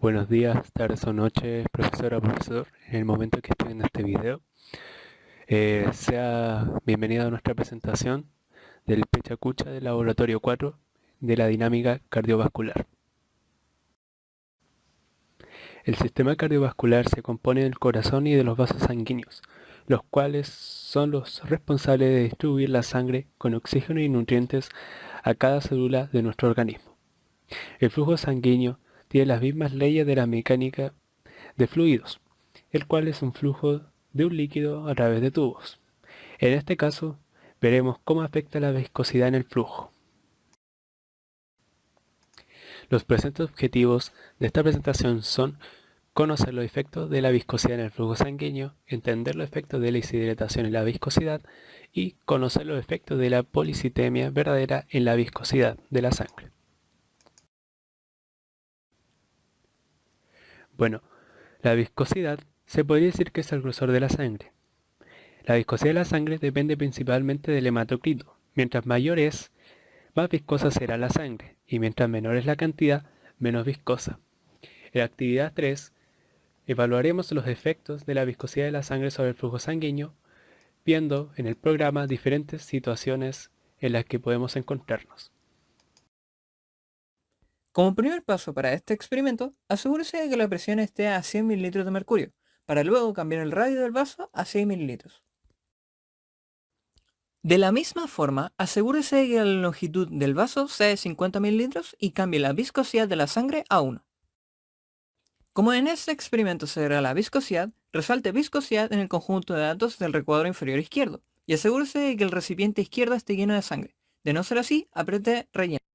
Buenos días, tardes o noches, profesora profesor, en el momento que estoy viendo este video. Eh, sea bienvenido a nuestra presentación del Pechacucha del Laboratorio 4 de la dinámica cardiovascular. El sistema cardiovascular se compone del corazón y de los vasos sanguíneos, los cuales son los responsables de distribuir la sangre con oxígeno y nutrientes a cada célula de nuestro organismo. El flujo sanguíneo tiene las mismas leyes de la mecánica de fluidos, el cual es un flujo de un líquido a través de tubos. En este caso, veremos cómo afecta la viscosidad en el flujo. Los presentes objetivos de esta presentación son conocer los efectos de la viscosidad en el flujo sanguíneo, entender los efectos de la deshidratación en la viscosidad y conocer los efectos de la policitemia verdadera en la viscosidad de la sangre. Bueno, la viscosidad se podría decir que es el grosor de la sangre. La viscosidad de la sangre depende principalmente del hematocrito. Mientras mayor es, más viscosa será la sangre, y mientras menor es la cantidad, menos viscosa. En la actividad 3, evaluaremos los efectos de la viscosidad de la sangre sobre el flujo sanguíneo, viendo en el programa diferentes situaciones en las que podemos encontrarnos. Como primer paso para este experimento, asegúrese de que la presión esté a 100 ml de mercurio, para luego cambiar el radio del vaso a 6 ml. De la misma forma, asegúrese de que la longitud del vaso sea de 50 ml y cambie la viscosidad de la sangre a 1. Como en este experimento se verá la viscosidad, resalte viscosidad en el conjunto de datos del recuadro inferior izquierdo y asegúrese de que el recipiente izquierdo esté lleno de sangre. De no ser así, apriete relleno.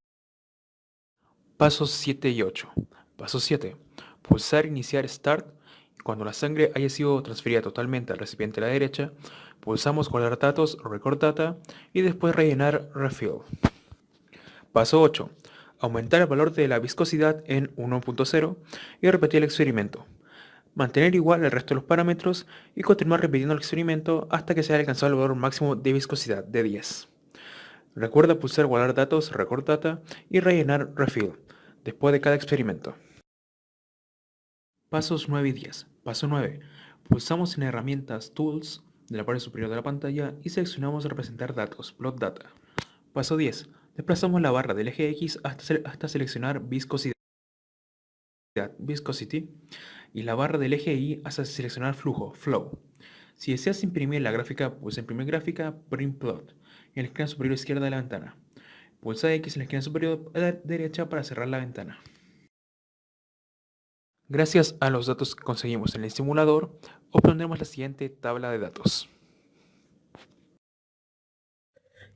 Pasos 7 y 8. Paso 7. Pulsar iniciar Start. Cuando la sangre haya sido transferida totalmente al recipiente a la derecha, pulsamos guardar datos record data y después rellenar refill. Paso 8. Aumentar el valor de la viscosidad en 1.0 y repetir el experimento. Mantener igual el resto de los parámetros y continuar repitiendo el experimento hasta que se haya alcanzado el valor máximo de viscosidad de 10. Recuerda pulsar guardar datos, record data y rellenar refill después de cada experimento. Pasos 9 y 10. Paso 9. Pulsamos en herramientas Tools de la parte superior de la pantalla y seleccionamos representar datos, plot data. Paso 10. Desplazamos la barra del eje X hasta, hasta seleccionar viscosidad, viscosity, y la barra del eje Y hasta seleccionar flujo, flow. Si deseas imprimir la gráfica, pulsa imprimir gráfica, print plot en la esquina superior izquierda de la ventana. Pulsa X en la esquina superior derecha para cerrar la ventana. Gracias a los datos que conseguimos en el simulador, obtendremos la siguiente tabla de datos.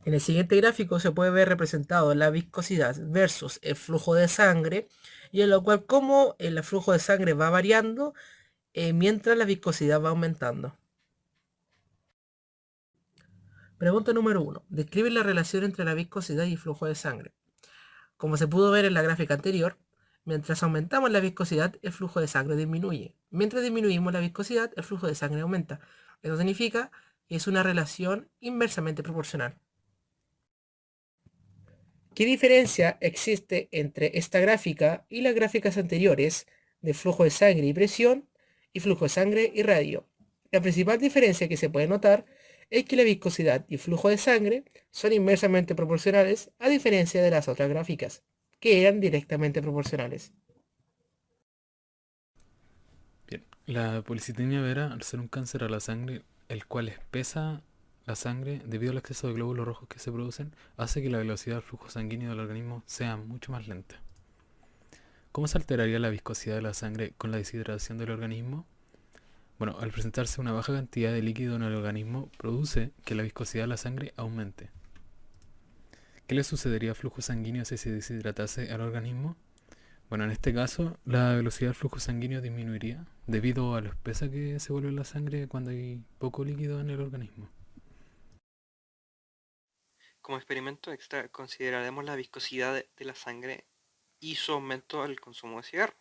En el siguiente gráfico se puede ver representado la viscosidad versus el flujo de sangre y en lo cual como el flujo de sangre va variando eh, mientras la viscosidad va aumentando. Pregunta número 1. Describe la relación entre la viscosidad y el flujo de sangre. Como se pudo ver en la gráfica anterior, mientras aumentamos la viscosidad, el flujo de sangre disminuye. Mientras disminuimos la viscosidad, el flujo de sangre aumenta. Eso significa que es una relación inversamente proporcional. ¿Qué diferencia existe entre esta gráfica y las gráficas anteriores de flujo de sangre y presión y flujo de sangre y radio? La principal diferencia que se puede notar es que la viscosidad y flujo de sangre son inversamente proporcionales a diferencia de las otras gráficas, que eran directamente proporcionales. Bien, la policitemia vera, al ser un cáncer a la sangre, el cual espesa la sangre debido al exceso de glóbulos rojos que se producen, hace que la velocidad del flujo sanguíneo del organismo sea mucho más lenta. ¿Cómo se alteraría la viscosidad de la sangre con la deshidratación del organismo? Bueno, al presentarse una baja cantidad de líquido en el organismo, produce que la viscosidad de la sangre aumente. ¿Qué le sucedería al flujo sanguíneo si se deshidratase al organismo? Bueno, en este caso, la velocidad del flujo sanguíneo disminuiría debido a lo espesa que se vuelve la sangre cuando hay poco líquido en el organismo. Como experimento extra consideraremos la viscosidad de la sangre y su aumento al consumo de cigarro.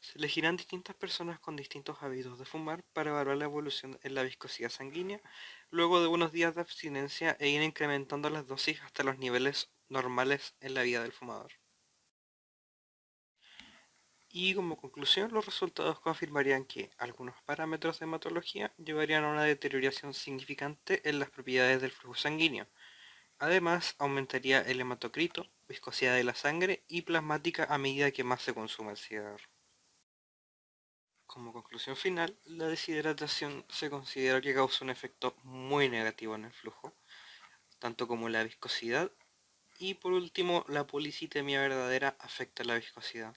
Se elegirán distintas personas con distintos hábitos de fumar para evaluar la evolución en la viscosidad sanguínea, luego de unos días de abstinencia e ir incrementando las dosis hasta los niveles normales en la vida del fumador. Y como conclusión, los resultados confirmarían que algunos parámetros de hematología llevarían a una deterioración significante en las propiedades del flujo sanguíneo. Además, aumentaría el hematocrito, viscosidad de la sangre y plasmática a medida que más se consuma el cigarro. Como conclusión final, la deshidratación se considera que causa un efecto muy negativo en el flujo, tanto como la viscosidad, y por último, la policitemia verdadera afecta la viscosidad.